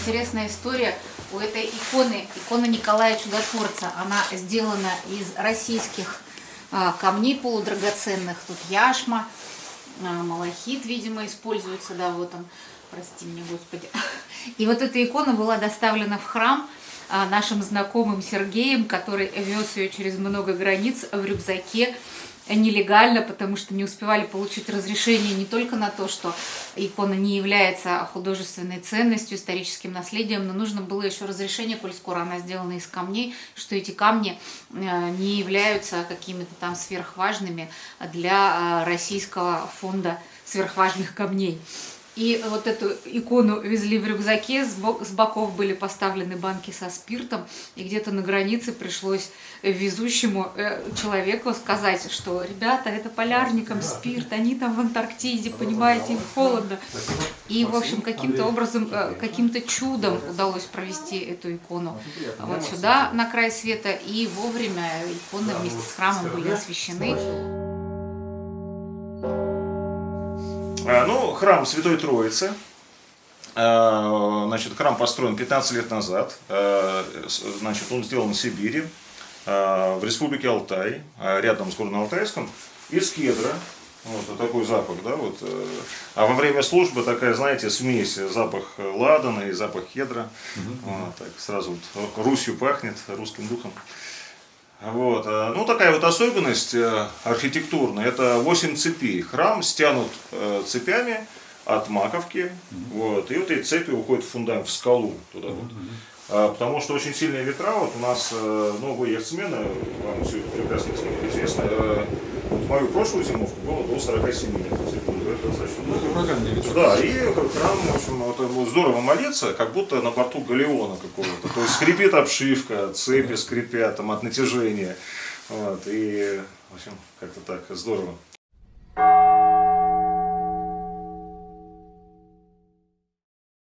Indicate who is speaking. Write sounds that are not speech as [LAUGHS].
Speaker 1: интересная история у этой иконы, икона Николая Чудотворца. Она сделана из российских а, камней полудрагоценных. Тут яшма, а, малахит, видимо, используется, да, вот он, прости меня, Господи. [LAUGHS] И вот эта икона была доставлена в храм нашим знакомым Сергеем, который вез ее через много границ в рюкзаке нелегально, потому что не успевали получить разрешение не только на то, что икона не является художественной ценностью, историческим наследием, но нужно было еще разрешение, коль скоро она сделана из камней, что эти камни э, не являются какими-то там сверхважными для э, российского фонда сверхважных камней. И вот эту икону везли в рюкзаке, с боков были поставлены банки со спиртом, и где-то на границе пришлось везущему э, человеку сказать, что ребята, это полярникам спирт, они там в Антарктиде, понимаете, им холодно. И, в общем, каким-то образом, э, каким-то чудом удалось провести эту икону вот сюда, на край света, и вовремя иконы вместе с храмом были освящены.
Speaker 2: Ну, храм Святой Троицы. А, значит, храм построен 15 лет назад. А, значит, он сделан в Сибири, в республике Алтай, рядом с Горно-Алтайском, из кедра. Вот такой запах, да, вот. Э, а во время службы такая, знаете, смесь, запах ладана и запах кедра. Угу. Вот, так сразу вот Русью пахнет, русским духом. Вот. Э, ну, такая вот особенность э, архитектурная, это 8 цепей. Храм стянут э, цепями от маковки, вот, и вот эти цепи уходят в фундамент, в скалу туда вот. А, потому что очень сильные ветра, вот у нас, вы яхтсмены, вам все прекрасно известно, вот мою прошлую зимовку было до 47 метров достаточно много. Да, и храм, в общем, вот, здорово молиться, как будто на борту галеона какого-то. То есть скрипит обшивка, цепи скрипят там от натяжения. Вот, и, в общем, как-то так здорово.